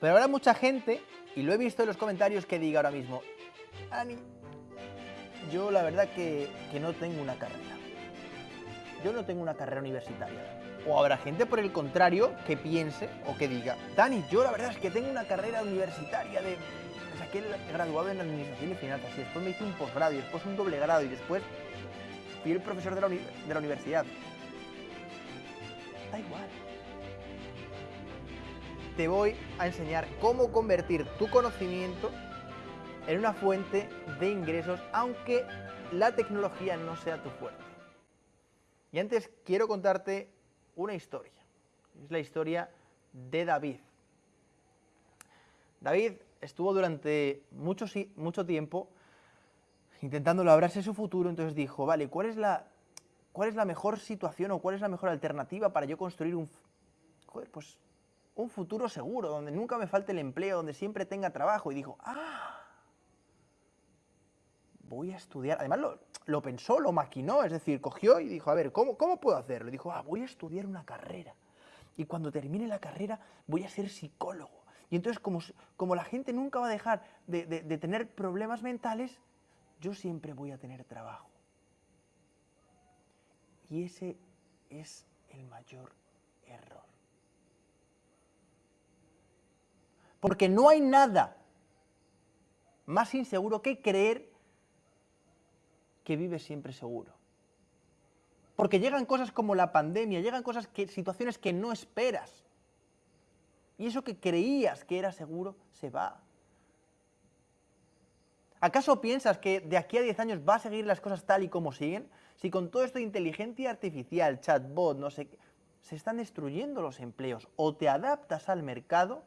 Pero habrá mucha gente, y lo he visto en los comentarios, que diga ahora mismo, Ani, yo la verdad que, que no tengo una carrera. Yo no tengo una carrera universitaria. O habrá gente, por el contrario, que piense o que diga, Dani, yo la verdad es que tengo una carrera universitaria de... Me saqué el graduado en Administración y Finanzas y después me hice un posgrado y después un doble grado y después fui el profesor de la, de la universidad. Da igual. Te voy a enseñar cómo convertir tu conocimiento en una fuente de ingresos, aunque la tecnología no sea tu fuerte. Y antes quiero contarte una historia. Es la historia de David. David estuvo durante mucho, mucho tiempo intentando labrarse su futuro, entonces dijo, vale, ¿cuál es, la, ¿cuál es la mejor situación o cuál es la mejor alternativa para yo construir un, joder, pues, un futuro seguro, donde nunca me falte el empleo, donde siempre tenga trabajo? Y dijo, ah, voy a estudiar. Además lo, pensó, lo maquinó, es decir, cogió y dijo, a ver, ¿cómo, cómo puedo hacerlo? Dijo, ah, voy a estudiar una carrera. Y cuando termine la carrera voy a ser psicólogo. Y entonces, como, como la gente nunca va a dejar de, de- de tener problemas mentales, yo siempre voy a tener trabajo. Y ese es el mayor error. Porque no hay nada más inseguro que creer que vives siempre seguro. Porque llegan cosas como la pandemia, llegan cosas que, situaciones que no esperas. Y eso que creías que era seguro se va. ¿Acaso piensas que de aquí a 10 años va a seguir las cosas tal y como siguen? Si con todo esto de inteligencia artificial, chatbot, no sé qué, se están destruyendo los empleos. O te adaptas al mercado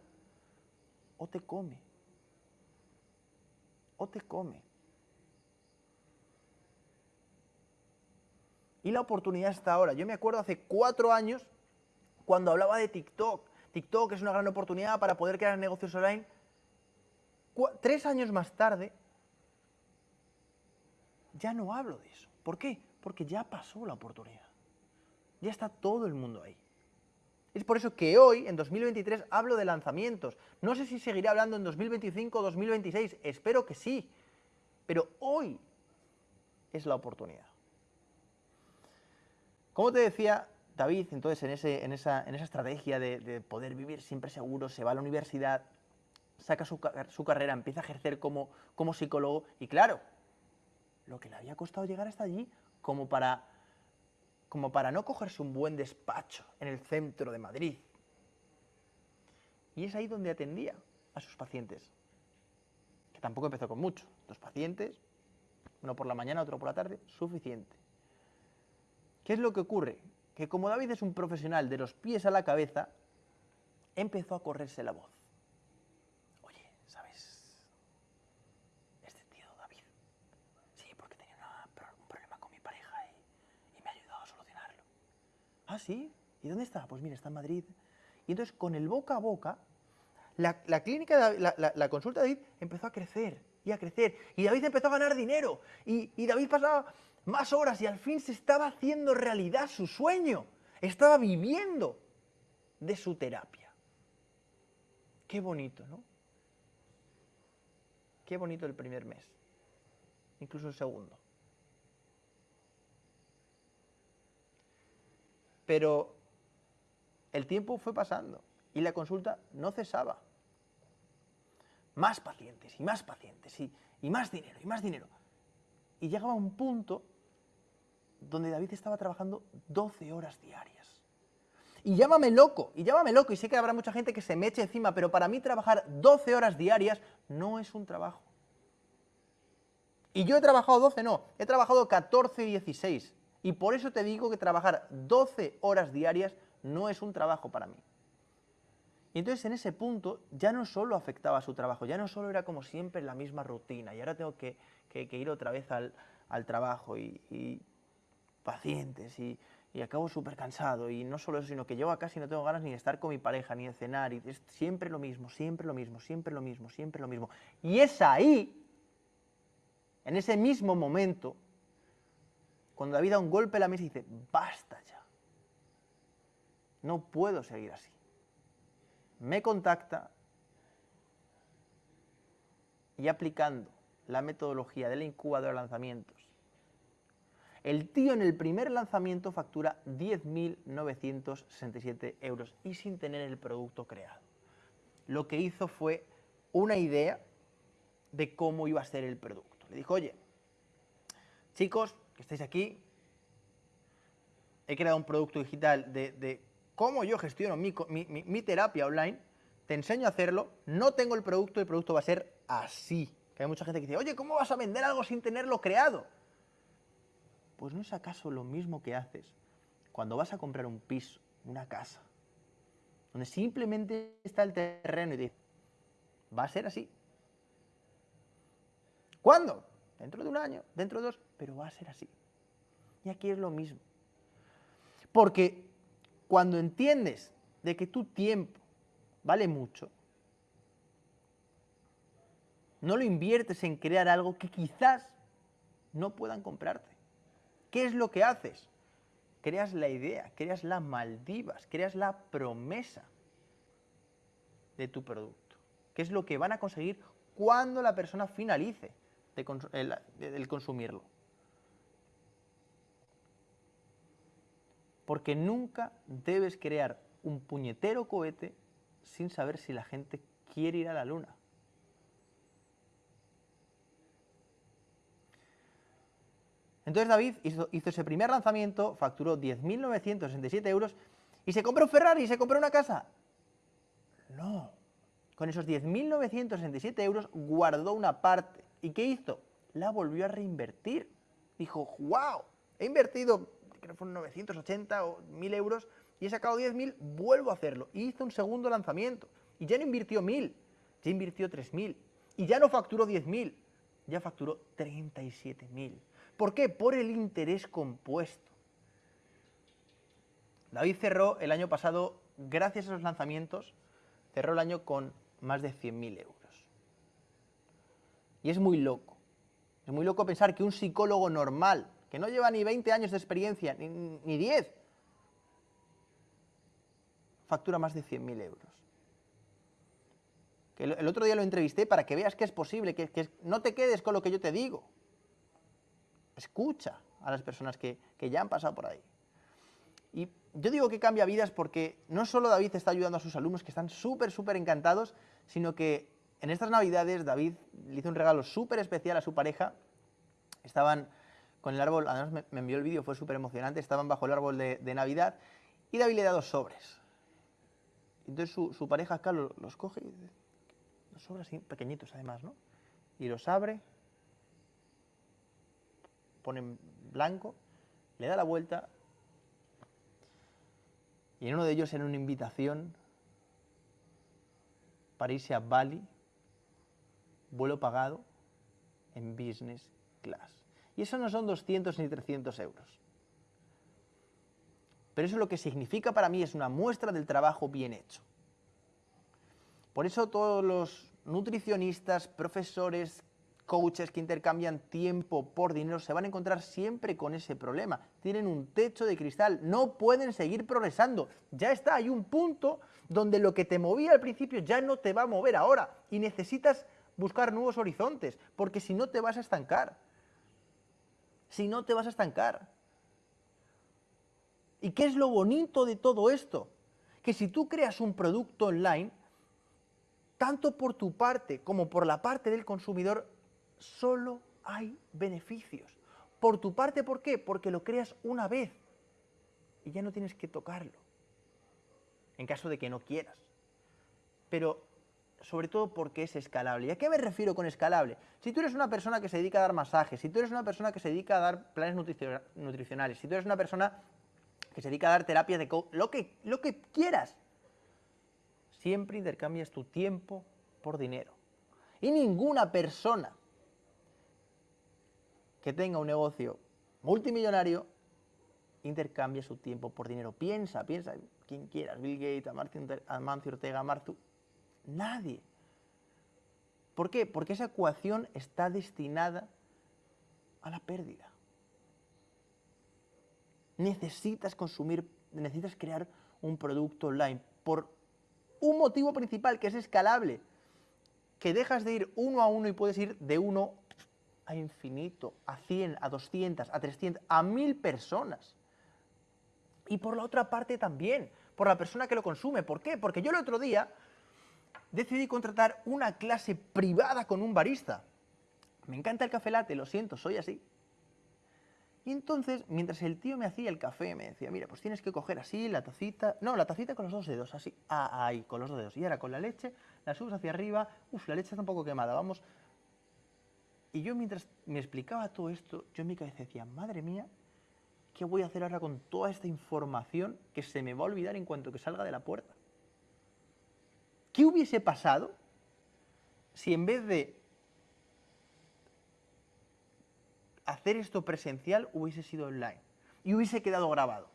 o te come. O te come. Y la oportunidad está ahora. Yo me acuerdo hace cuatro años cuando hablaba de TikTok. TikTok es una gran oportunidad para poder crear negocios online. Tres años más tarde, ya no hablo de eso. ¿Por qué? Porque ya pasó la oportunidad. Ya está todo el mundo ahí. Es por eso que hoy, en 2023, hablo de lanzamientos. No sé si seguiré hablando en 2025 o 2026, espero que sí. Pero hoy es la oportunidad. Como te decía, David, entonces, en, esa, en esa estrategia de, de poder vivir siempre seguro, se va a la universidad, saca su, ca- su carrera, empieza a ejercer como psicólogo y claro, lo que le había costado llegar hasta allí como para, como para no cogerse un buen despacho en el centro de Madrid. Y es ahí donde atendía a sus pacientes, que tampoco empezó con mucho, dos pacientes, uno por la mañana, otro por la tarde, suficiente. ¿Qué es lo que ocurre? Que como David es un profesional de los pies a la cabeza, empezó a correrse la voz. Oye, ¿sabes? Este tío David. Sí, porque tenía una pro- un problema con mi pareja y, y me ha ayudado a solucionarlo. Ah, sí. ¿Y dónde está? Pues mira, está en Madrid. Y entonces, con el boca a boca, la, clínica, la consulta de David empezó a crecer y a crecer. Y David empezó a ganar dinero. Y, y David pasaba más horas y al fin se estaba haciendo realidad su sueño. Estaba viviendo de su terapia. Qué bonito, ¿no? Qué bonito el primer mes. Incluso el segundo. Pero el tiempo fue pasando y la consulta no cesaba. Más pacientes y más pacientes y, y más dinero y más dinero. Y llegaba un punto donde David estaba trabajando 12 horas diarias. Y llámame loco, y llámame loco, y sé que habrá mucha gente que se me eche encima, pero para mí trabajar 12 horas diarias no es un trabajo. Y yo he trabajado 12, no, he trabajado 14 y 16. Y por eso te digo que trabajar 12 horas diarias no es un trabajo para mí. Y entonces en ese punto ya no solo afectaba a su trabajo, ya no solo era como siempre la misma rutina, y ahora tengo que, que- ir otra vez al, al trabajo y, pacientes y, y acabo súper cansado y no solo eso, sino que llego a y no tengo ganas ni de estar con mi pareja, ni de cenar, y es siempre lo mismo, siempre lo mismo, siempre lo mismo, siempre lo mismo. Y es ahí, en ese mismo momento, cuando David da un golpe a la mesa y dice, basta ya, no puedo seguir así. Me contacta y aplicando la metodología de la incubadora de lanzamientos, el tío en el primer lanzamiento factura 10.967 euros y sin tener el producto creado. Lo que hizo fue una idea de cómo iba a ser el producto. Le dijo, oye, chicos, que estáis aquí, he creado un producto digital de, cómo yo gestiono mi, mi, terapia online, te enseño a hacerlo, no tengo el producto, el producto va a ser así. Que hay mucha gente que dice, oye, ¿cómo vas a vender algo sin tenerlo creado? Pues ¿no es acaso lo mismo que haces cuando vas a comprar un piso, una casa, donde simplemente está el terreno y dices, va a ser así? ¿Cuándo? Dentro de un año, dentro de dos, pero va a ser así. Y aquí es lo mismo. Porque cuando entiendes de que tu tiempo vale mucho, no lo inviertes en crear algo que quizás no puedan comprarte. ¿Qué es lo que haces? Creas la idea, creas las Maldivas, creas la promesa de tu producto. ¿Qué es lo que van a conseguir cuando la persona finalice el, consumirlo? Porque nunca debes crear un puñetero cohete sin saber si la gente quiere ir a la luna. Entonces David hizo, ese primer lanzamiento, facturó 10.967 euros y se compró un Ferrari se compró una casa. No, con esos 10.967 euros guardó una parte. ¿Y qué hizo? La volvió a reinvertir. Dijo, wow, he invertido, creo que fueron 980 o 1.000 euros y he sacado 10.000, vuelvo a hacerlo. Y hizo un segundo lanzamiento. Y ya no invirtió 1.000, ya invirtió 3.000. Y ya no facturó 10.000, ya facturó 37.000. ¿Por qué? Por el interés compuesto. David cerró el año pasado, gracias a esos lanzamientos, cerró el año con más de 100.000 euros. Y es muy loco. Es muy loco pensar que un psicólogo normal, que no lleva ni 20 años de experiencia, ni, 10, factura más de 100.000 euros. Que el, otro día lo entrevisté para que veas que es posible, que no te quedes con lo que yo te digo escucha a las personas que, ya han pasado por ahí. Y yo digo que cambia vidas porque no solo David está ayudando a sus alumnos, que están súper, súper encantados, sino que en estas navidades David le hizo un regalo súper especial a su pareja. Estaban con el árbol, además me, envió el vídeo, fue súper emocionante, estaban bajo el árbol de, Navidad y David le da dos sobres. Entonces su, pareja acá los, coge y los sobres pequeñitos además, ¿no? Y los abre pone blanco, le da la vuelta y en uno de ellos era una invitación para irse a Bali, vuelo pagado en business class. Y eso no son 200 ni 300 euros. Pero eso lo que significa para mí es una muestra del trabajo bien hecho. Por eso todos los nutricionistas, profesores, coaches que intercambian tiempo por dinero se van a encontrar siempre con ese problema. Tienen un techo de cristal, no pueden seguir progresando. Ya está, hay un punto donde lo que te movía al principio ya no te va a mover ahora y necesitas buscar nuevos horizontes, porque si no te vas a estancar. Si no te vas a estancar. ¿Y qué es lo bonito de todo esto? Que si tú creas un producto online, tanto por tu parte como por la parte del consumidor, solo hay beneficios. Por tu parte, ¿por qué? Porque lo creas una vez y ya no tienes que tocarlo, en caso de que no quieras. Pero sobre todo porque es escalable. ¿Y a qué me refiero con escalable? Si tú eres una persona que se dedica a dar masajes, si tú eres una persona que se dedica a dar planes nutricionales, si tú eres una persona que se dedica a dar terapias de lo que, lo que quieras, siempre intercambias tu tiempo por dinero. Y ninguna persona que tenga un negocio multimillonario intercambia su tiempo por dinero. Piensa, piensa, quien quieras, Bill Gates, Amancio Ortega, Martu, nadie. ¿Por qué? Porque esa ecuación está destinada a la pérdida. Necesitas consumir, necesitas crear un producto online por un motivo principal que es escalable. que dejas de ir uno a uno y puedes ir de uno a infinito, a 100, a 200, a 300, a 1000 personas. Y por la otra parte también, por la persona que lo consume. ¿Por qué? Porque yo el otro día decidí contratar una clase privada con un barista. Me encanta el café latte, lo siento, soy así. Y entonces, mientras el tío me hacía el café, me decía, mira, pues tienes que coger así la tacita, no, la tacita con los dos dedos, así, ah, ahí, con los dos dedos. Y ahora con la leche, la subes hacia arriba, uff, la leche está un poco quemada, vamos. Y yo mientras me explicaba todo esto, yo en mi cabeza decía, madre mía, ¿qué voy a hacer ahora con toda esta información que se me va a olvidar en cuanto que salga de la puerta? ¿Qué hubiese pasado si en vez de hacer esto presencial hubiese sido online y hubiese quedado grabado?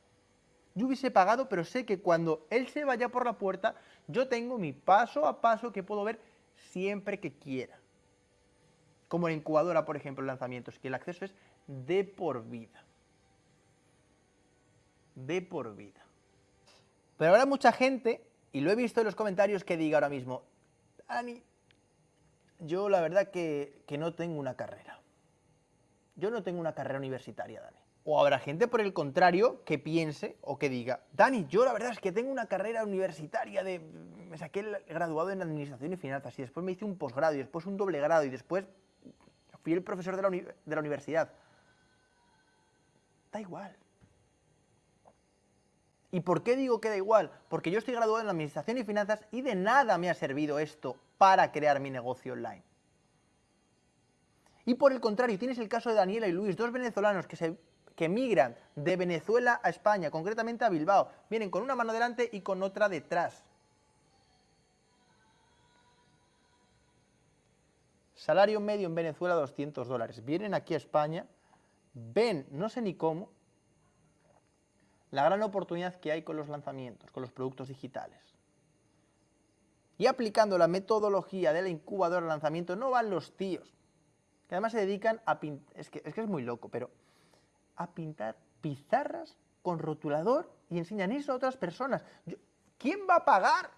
Yo hubiese pagado, pero sé que cuando él se vaya por la puerta, yo tengo mi paso a paso que puedo ver siempre que quiera. Como en incubadora, por ejemplo, lanzamientos, que el acceso es de por vida. De por vida. Pero habrá mucha gente y lo he visto en los comentarios que diga ahora mismo, Dani, yo la verdad que, que no tengo una carrera. Yo no tengo una carrera universitaria, Dani. O habrá gente, por el contrario, que piense o que diga, Dani, yo la verdad es que tengo una carrera universitaria de... Me saqué el graduado en Administración y Finanzas y después me hice un posgrado y después un doble grado y después fui el profesor de la, de la universidad. Da igual. ¿Y por qué digo que da igual? Porque yo estoy graduado en Administración y Finanzas y de nada me ha servido esto para crear mi negocio online. Y por el contrario, tienes el caso de Daniela y Luis, dos venezolanos que, se, que migran de Venezuela a España, concretamente a Bilbao. Vienen con una mano delante y con otra detrás. Salario medio en Venezuela 200 dólares. Vienen aquí a España, ven, no sé ni cómo, la gran oportunidad que hay con los lanzamientos, con los productos digitales. Y aplicando la metodología de la incubadora de lanzamiento no van los tíos, que además se dedican a pintar, es que, es muy loco, pero a pintar pizarras con rotulador y enseñan eso a otras personas. ¿Quién va a pagar?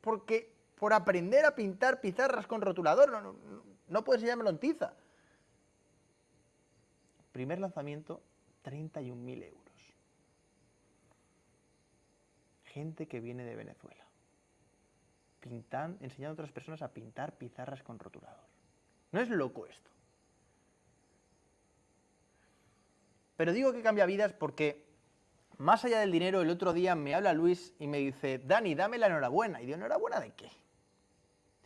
Porque por aprender a pintar pizarras con rotulador, no, no, no puedes enseñármelo en tiza. Primer lanzamiento, 31.000 euros gente que viene de Venezuela. Pintan, enseñando a otras personas a pintar pizarras con rotulador. ¿No es loco esto? Pero digo que cambia vidas porque, más allá del dinero, el otro día me habla Luis y me dice, Dani, dame la enhorabuena. Y digo, ¿enhorabuena de qué?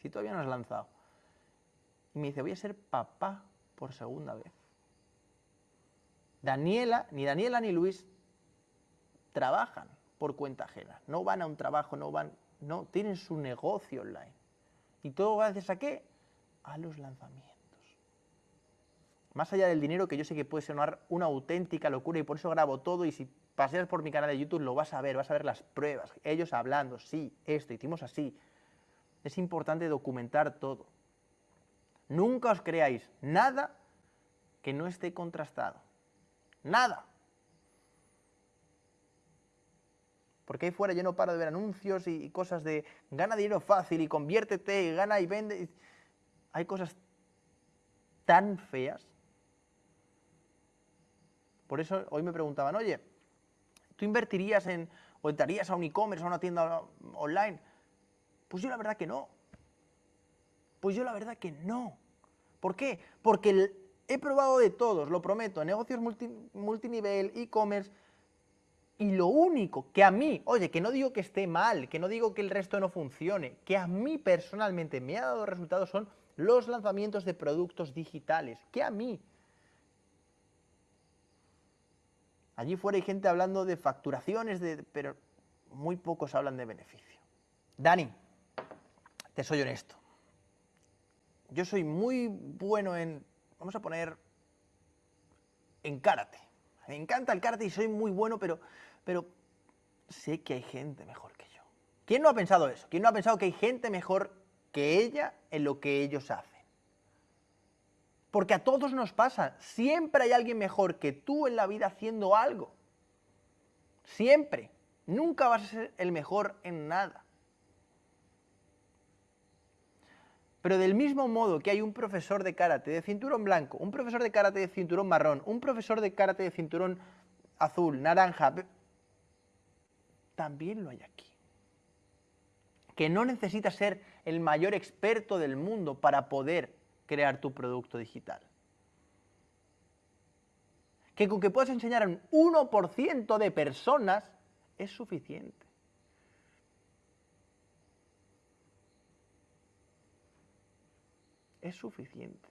Si todavía no has lanzado. Y me dice, voy a ser papá por segunda vez. Daniela, ni Daniela ni Luis trabajan por cuenta ajena. No van a un trabajo, no van, no, tienen su negocio online. ¿Y todo gracias a qué? A los lanzamientos. Más allá del dinero, que yo sé que puede sonar una auténtica locura y por eso grabo todo y si paseas por mi canal de YouTube lo vas a ver, vas a ver las pruebas, ellos hablando, sí, esto, hicimos así. Es importante documentar todo. Nunca os creáis nada que no esté contrastado. Nada. Porque ahí fuera yo no paro de ver anuncios y, cosas de gana dinero fácil y conviértete y gana y vende. Hay cosas tan feas. Por eso hoy me preguntaban, oye, ¿tú invertirías en, o entrarías a un e-commerce, a una tienda online? Pues yo la verdad que no. Pues yo la verdad que no. ¿Por qué? Porque he probado de todos, lo prometo, negocios multinivel, e-commerce, y lo único que a mí, oye, que no digo que esté mal, que no digo que el resto no funcione, que a mí personalmente me ha dado resultados son los lanzamientos de productos digitales, que a mí. Allí fuera hay gente hablando de facturaciones, de, pero muy pocos hablan de beneficio. Dani, te soy honesto. Yo soy muy bueno en, vamos a poner, en karate. Me encanta el karate y soy muy bueno, pero pero sé que hay gente mejor que yo. ¿Quién no ha pensado eso? ¿Quién no ha pensado que hay gente mejor que ella en lo que ellos hacen? Porque a todos nos pasa, siempre hay alguien mejor que tú en la vida haciendo algo. Siempre. Nunca vas a ser el mejor en nada. Pero del mismo modo que hay un profesor de karate de cinturón blanco, un profesor de karate de cinturón marrón, un profesor de karate de cinturón azul, naranja, también lo hay aquí. Que no necesitas ser el mayor experto del mundo para poder crear tu producto digital. Que con que puedas enseñar a un 1% de personas es suficiente. es suficiente.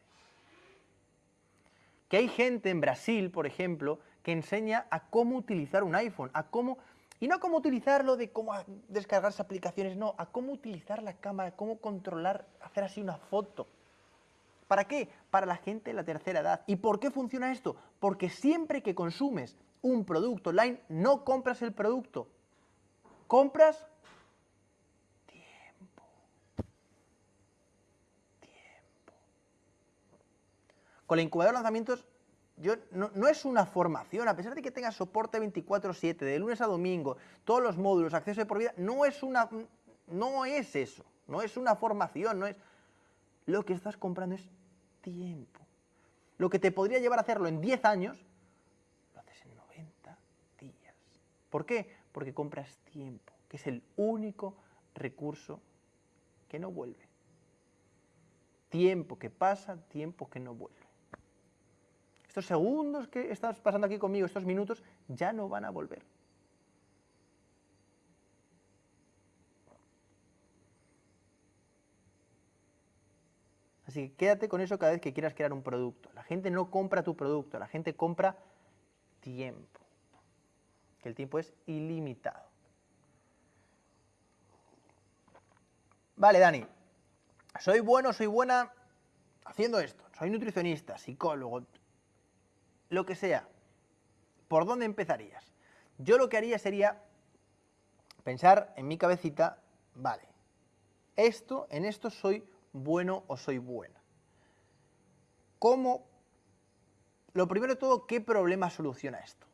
Que hay gente en Brasil, por ejemplo, que enseña a cómo utilizar un iPhone, a cómo, y no a cómo utilizarlo de cómo descargarse aplicaciones, no, a cómo utilizar la cámara, cómo controlar, hacer así una foto. ¿Para qué? Para la gente de la tercera edad. ¿Y por qué funciona esto? Porque siempre que consumes un producto online, no compras el producto, compras Con la incubadora de lanzamientos no, es una formación, a pesar de que tenga soporte 24/7, de lunes a domingo, todos los módulos, acceso de por vida, no es, una, no es eso, no es una formación, no es... Lo que estás comprando es tiempo. Lo que te podría llevar a hacerlo en 10 años, lo haces en 90 días. ¿Por qué? Porque compras tiempo, que es el único recurso que no vuelve. Tiempo que pasa, tiempo que no vuelve estos segundos que estás pasando aquí conmigo, estos minutos, ya no van a volver. Así que quédate con eso cada vez que quieras crear un producto. La gente no compra tu producto, la gente compra tiempo. Que el tiempo es ilimitado. Vale, Dani. Soy bueno, soy buena haciendo esto. Soy nutricionista, psicólogo, lo que sea, ¿por dónde empezarías? Yo lo que haría sería pensar en mi cabecita, vale, esto, en esto soy bueno o soy buena. ¿Cómo? Lo primero de todo, ¿qué problema soluciona esto?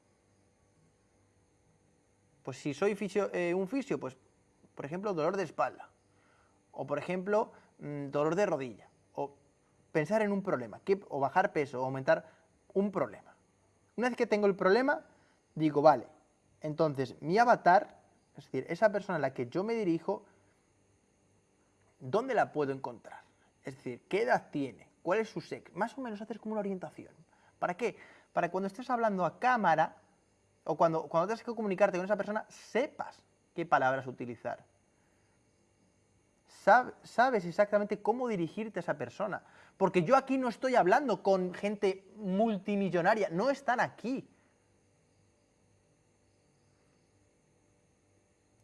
Pues si soy eh, un fisio, pues por ejemplo dolor de espalda, o por ejemplo mm, dolor de rodilla, o pensar en un problema, o bajar peso, o aumentar un problema. Una vez que tengo el problema, digo, vale, entonces mi avatar, es decir, esa persona a la que yo me dirijo, ¿dónde la puedo encontrar? Es decir, ¿qué edad tiene? ¿Cuál es su sexo? Más o menos hacer como una orientación. ¿Para qué? Para cuando estés hablando a cámara o cuando, cuando tengas que comunicarte con esa persona, sepas qué palabras utilizar. Sabes exactamente cómo dirigirte a esa persona. Porque yo aquí no estoy hablando con gente multimillonaria, no están aquí.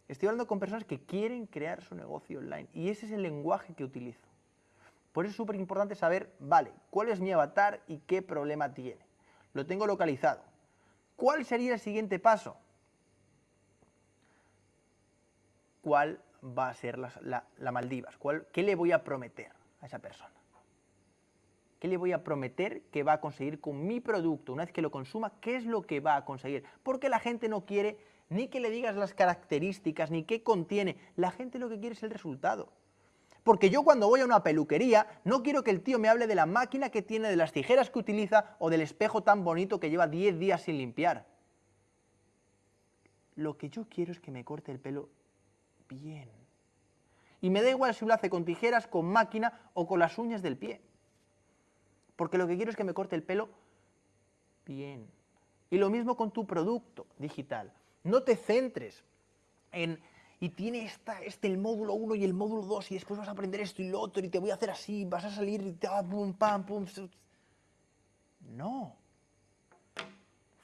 Estoy hablando con personas que quieren crear su negocio online y ese es el lenguaje que utilizo. Por eso es súper importante saber, vale, cuál es mi avatar y qué problema tiene. Lo tengo localizado. ¿Cuál sería el siguiente paso? ¿Cuál va a ser la, Maldivas? ¿Qué le voy a prometer a esa persona? ¿Qué le voy a prometer que va a conseguir con mi producto? Una vez que lo consuma, ¿qué es lo que va a conseguir? Porque la gente no quiere ni que le digas las características, ni qué contiene. La gente lo que quiere es el resultado. Porque yo cuando voy a una peluquería, no quiero que el tío me hable de la máquina que tiene, de las tijeras que utiliza o del espejo tan bonito que lleva 10 días sin limpiar. Lo que yo quiero es que me corte el pelo bien. Y me da igual si lo hace con tijeras, con máquina o con las uñas del pie. Porque lo que quiero es que me corte el pelo bien. Y lo mismo con tu producto digital. No te centres en, y tiene esta, este el módulo 1 y el módulo 2 y después vas a aprender esto y lo otro y te voy a hacer así, vas a salir y ah, pum, pam, pum. No.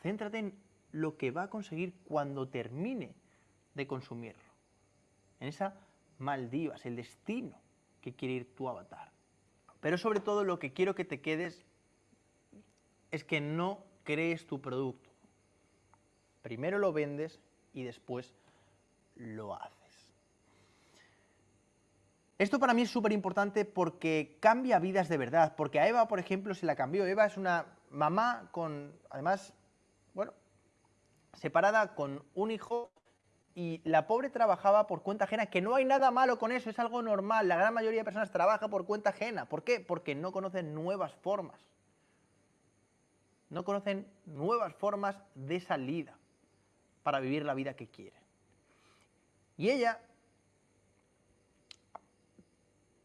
Céntrate en lo que va a conseguir cuando termine de consumirlo. En esa Maldivas, el destino que quiere ir tu avatar. Pero sobre todo lo que quiero que te quedes es que no crees tu producto. Primero lo vendes y después lo haces. Esto para mí es súper importante porque cambia vidas de verdad. Porque a Eva, por ejemplo, se la cambió. Eva es una mamá con, además, bueno, separada con un hijo y la pobre trabajaba por cuenta ajena, que no hay nada malo con eso, es algo normal. La gran mayoría de personas trabaja por cuenta ajena. ¿Por qué? Porque no conocen nuevas formas. No conocen nuevas formas de salida para vivir la vida que quieren. Y ella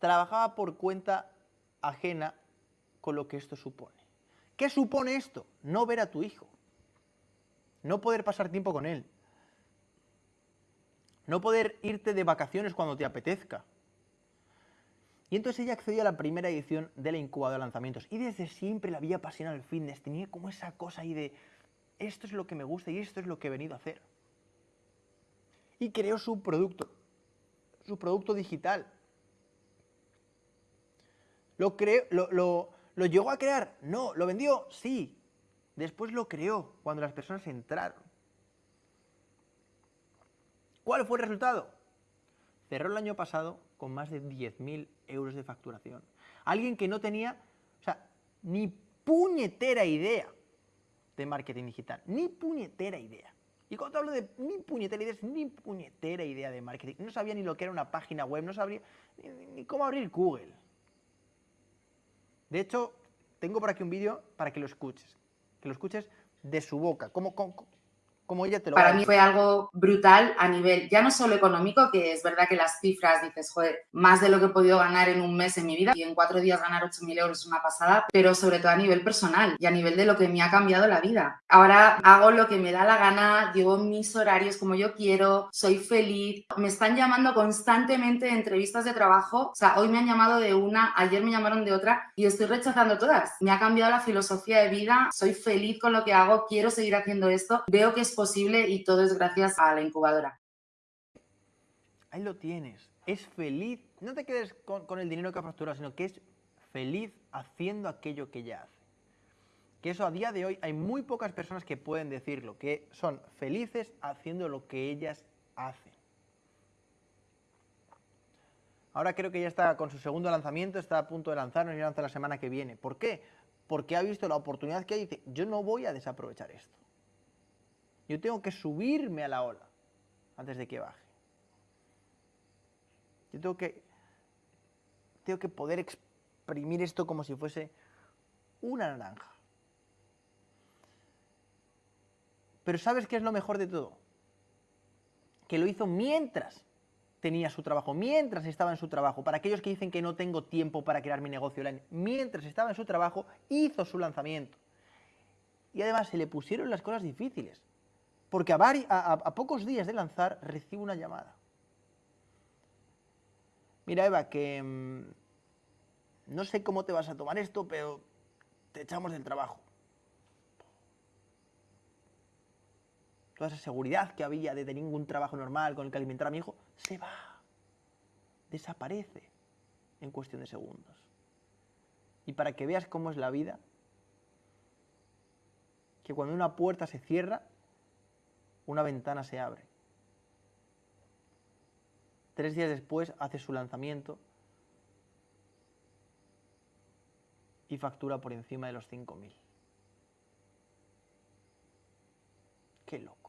trabajaba por cuenta ajena con lo que esto supone. ¿Qué supone esto? No ver a tu hijo, no poder pasar tiempo con él, no poder irte de vacaciones cuando te apetezca. Y entonces ella accedió a la primera edición de la incubadora de lanzamientos y desde siempre la había apasionado el fitness, tenía como esa cosa ahí de esto es lo que me gusta y esto es lo que he venido a hacer. Y creó su producto, su producto digital. ¿Lo, creó, lo, lo llegó a crear? No. ¿Lo vendió? Sí. Después lo creó cuando las personas entraron. ¿Cuál fue el resultado? Cerró el año pasado con más de 10.000 euros de facturación. Alguien que no tenía, o sea, ni puñetera idea de marketing digital, ni puñetera idea. Y cuando hablo de ni puñetera idea, es ni puñetera idea de marketing. No sabía ni lo que era una página web, no sabía ni, cómo abrir Google. De hecho, tengo por aquí un vídeo para que lo escuches. Que lo escuches de su boca. Cómo, cómo, para mí fue algo brutal a nivel, ya no solo económico, que es verdad que las cifras, dices, joder, más de lo que he podido ganar en un mes en mi vida y en cuatro días ganar 8.000 euros es una pasada, pero sobre todo a nivel personal y a nivel de lo que me ha cambiado la vida. Ahora hago lo que me da la gana, llevo mis horarios como yo quiero, soy feliz. Me están llamando constantemente de entrevistas de trabajo, o sea, hoy me han llamado de una, ayer me llamaron de otra y estoy rechazando todas. Me ha cambiado la filosofía de vida, soy feliz con lo que hago, quiero seguir haciendo esto, veo que es y todo es gracias a la incubadora. Ahí lo tienes. Es feliz. No te quedes con, el dinero que ha facturado, sino que es feliz haciendo aquello que ella hace. Que eso a día de hoy hay muy pocas personas que pueden decirlo, que son felices haciendo lo que ellas hacen. Ahora creo que ya está con su segundo lanzamiento, está a punto de lanzarnos y lanza la semana que viene. ¿Por qué? Porque ha visto la oportunidad que hay y dice, yo no voy a desaprovechar esto. Yo tengo que subirme a la ola antes de que baje. Yo tengo que, tengo que poder exprimir esto como si fuese una naranja. Pero ¿sabes qué es lo mejor de todo? Que lo hizo mientras tenía su trabajo, mientras estaba en su trabajo. Para aquellos que dicen que no tengo tiempo para crear mi negocio online, mientras estaba en su trabajo, hizo su lanzamiento. Y además se le pusieron las cosas difíciles porque a, pocos días de lanzar recibo una llamada. Mira Eva, que mm, no sé cómo te vas a tomar esto, pero te echamos del trabajo. Toda esa seguridad que había de tener ningún trabajo normal con el que alimentar a mi hijo, se va, desaparece en cuestión de segundos. Y para que veas cómo es la vida, que cuando una puerta se cierra, una ventana se abre. Tres días después hace su lanzamiento y factura por encima de los 5.000. Qué loco.